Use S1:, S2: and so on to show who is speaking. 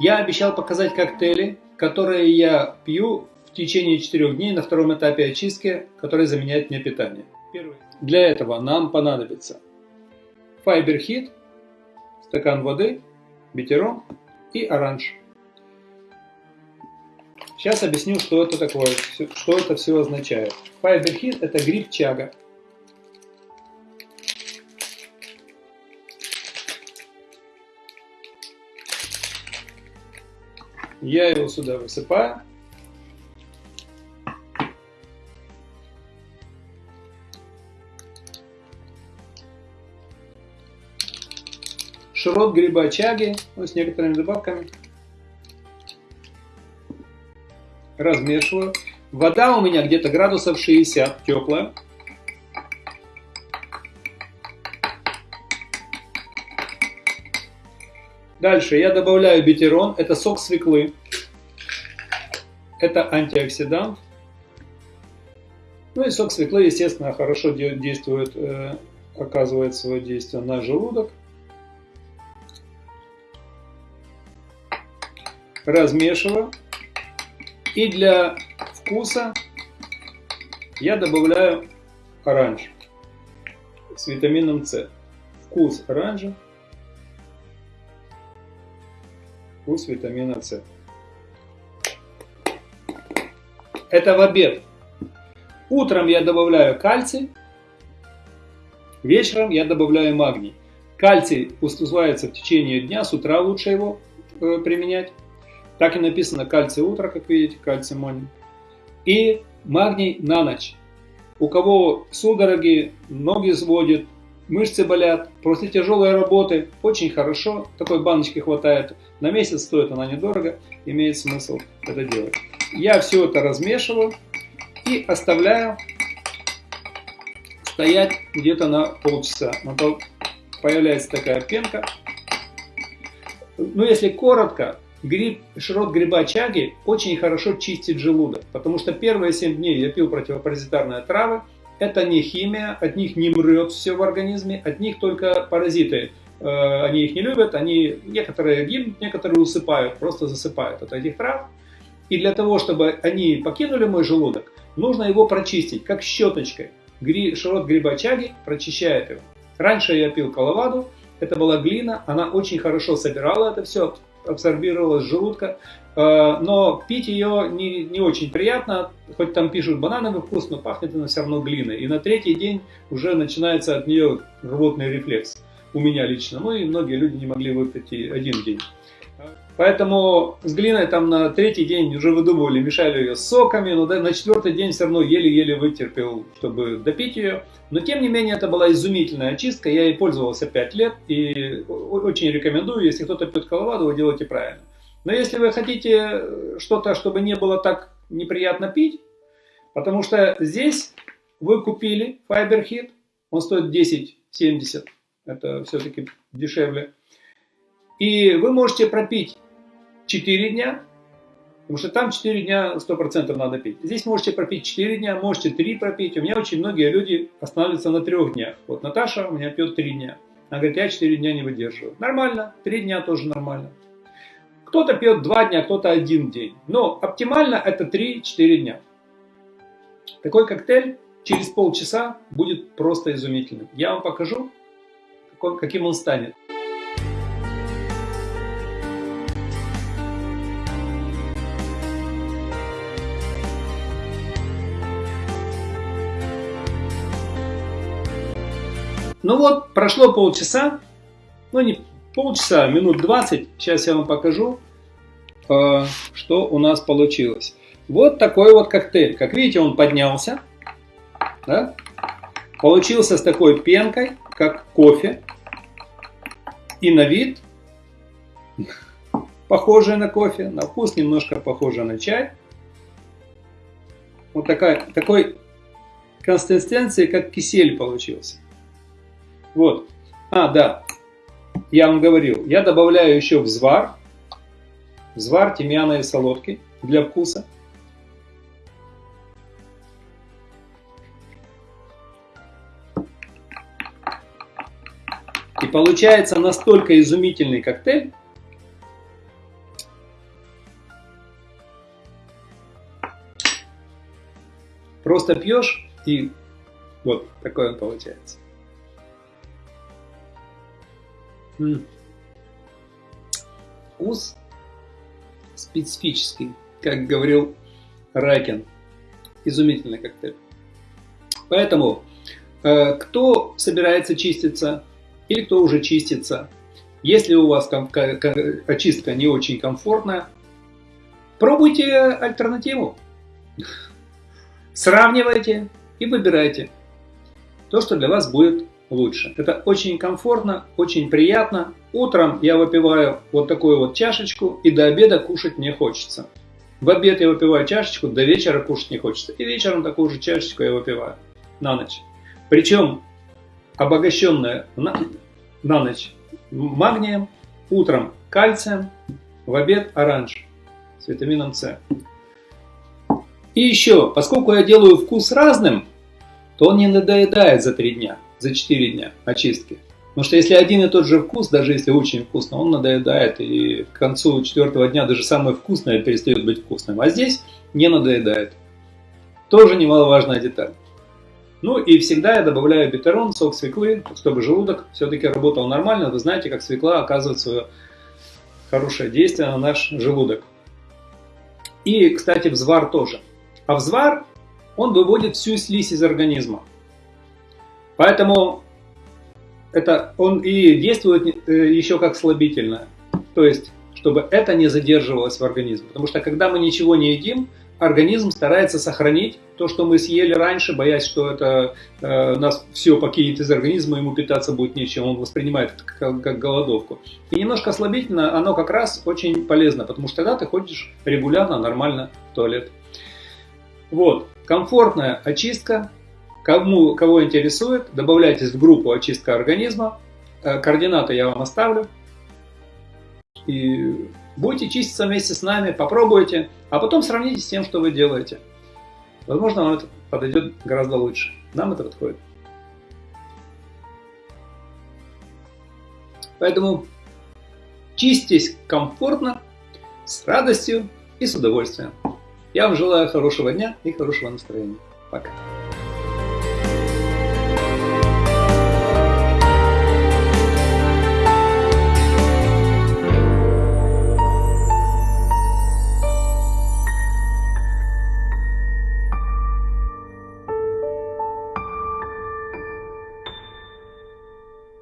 S1: Я обещал показать коктейли, которые я пью в течение 4 дней на втором этапе очистки, который заменяет мне питание. Для этого нам понадобится Fiber стакан воды, битерон и оранж. Сейчас объясню, что это такое, что это все означает. Fiber это гриб чага. Я его сюда высыпаю. Широт гриба чаги ну, с некоторыми добавками. Размешиваю. Вода у меня где-то градусов 60, теплая. Дальше я добавляю битерон, это сок свеклы. Это антиоксидант. Ну и сок свеклы, естественно, хорошо действует, э, оказывает свое действие на желудок. Размешиваю. И для вкуса я добавляю оранж с витамином С. Вкус оранжа вкус витамина С. Это в обед. Утром я добавляю кальций, вечером я добавляю магний. Кальций усваивается в течение дня, с утра лучше его э, применять. Так и написано кальций утро, как видите, кальций монин. И магний на ночь. У кого судороги, ноги сводит, мышцы болят, после тяжелой работы очень хорошо, такой баночки хватает, на месяц стоит она недорого, имеет смысл это делать. Я все это размешиваю и оставляю стоять где-то на полчаса. Появляется такая пенка. Ну, если коротко, гриб, широт гриба чаги очень хорошо чистит желудок, потому что первые 7 дней я пил противопаразитарные травы, это не химия, от них не мрет все в организме, от них только паразиты. Э, они их не любят, они некоторые гибнут, некоторые усыпают, просто засыпают от этих трав. И для того, чтобы они покинули мой желудок, нужно его прочистить, как щеточкой. Гри, широт гриба чаги прочищает его. Раньше я пил коловаду, это была глина, она очень хорошо собирала это все, абсорбировала с желудка. Э, но пить ее не, не очень приятно, хоть там пишут банановый вкус, но пахнет она все равно глиной. И на третий день уже начинается от нее рвотный рефлекс. У меня лично. Ну и многие люди не могли выпить и один день. Поэтому с глиной там на третий день уже выдумывали, мешали ее соками, но на четвертый день все равно еле-еле вытерпел, чтобы допить ее. Но тем не менее это была изумительная очистка, я ей пользовался 5 лет и очень рекомендую, если кто-то пьет коловаду, вы делаете правильно. Но если вы хотите э, что-то, чтобы не было так неприятно пить, потому что здесь вы купили Fiber Hit, он стоит 10,70, это все-таки дешевле. И вы можете пропить 4 дня, потому что там 4 дня 100% надо пить. Здесь можете пропить 4 дня, можете 3 пропить. У меня очень многие люди останавливаются на 3 днях. Вот Наташа у меня пьет 3 дня. Она говорит, я 4 дня не выдерживаю. Нормально, 3 дня тоже нормально. Кто-то пьет 2 дня, кто-то 1 день. Но оптимально это 3-4 дня. Такой коктейль через полчаса будет просто изумительным. Я вам покажу, каким он станет. Ну вот, прошло полчаса, ну не полчаса, минут 20. Сейчас я вам покажу, э, что у нас получилось. Вот такой вот коктейль. Как видите, он поднялся. Да? Получился с такой пенкой, как кофе. И на вид похожий на кофе, на вкус немножко похоже на чай. Вот такая, такой консистенции, как кисель получился. Вот. А, да, я вам говорил, я добавляю еще взвар, взвар тимьяна и солодки для вкуса. получается настолько изумительный коктейль, Просто пьешь и вот такой он получается. М -м. Вкус специфический, как говорил Ракин. Изумительный коктейль. Поэтому, э, кто собирается чиститься, или кто уже чистится, если у вас очистка не очень комфортная, пробуйте альтернативу. Сравнивайте и выбирайте то, что для вас будет лучше. Это очень комфортно, очень приятно. Утром я выпиваю вот такую вот чашечку, и до обеда кушать не хочется. В обед я выпиваю чашечку, до вечера кушать не хочется. И вечером такую же чашечку я выпиваю на ночь. Причем обогащенная на, ночь магнием, утром кальцием, в обед оранж с витамином С. И еще, поскольку я делаю вкус разным, то он не надоедает за 3 дня, за 4 дня очистки. Потому что если один и тот же вкус, даже если очень вкусно, он надоедает, и к концу четвертого дня даже самое вкусное перестает быть вкусным. А здесь не надоедает. Тоже немаловажная деталь. Ну и всегда я добавляю бетерон, сок свеклы, чтобы желудок все-таки работал нормально. Вы знаете, как свекла оказывает свое хорошее действие на наш желудок. И, кстати, взвар тоже. А взвар, он выводит всю слизь из организма. Поэтому это он и действует э, еще как слабительное. То есть, чтобы это не задерживалось в организме. Потому что когда мы ничего не едим, организм старается сохранить то, что мы съели раньше, боясь, что это э, нас все покинет из организма, ему питаться будет нечем, он воспринимает это как, как голодовку. И немножко слабительно, оно как раз очень полезно, потому что тогда ты ходишь регулярно, нормально в туалет. Вот, комфортная очистка, Кому, кого интересует, добавляйтесь в группу очистка организма. Э, координаты я вам оставлю. И будете чиститься вместе с нами, попробуйте, а потом сравните с тем, что вы делаете. Возможно, вам это подойдет гораздо лучше. Нам это подходит. Поэтому чиститесь комфортно, с радостью и с удовольствием. Я вам желаю хорошего дня и хорошего настроения. Пока.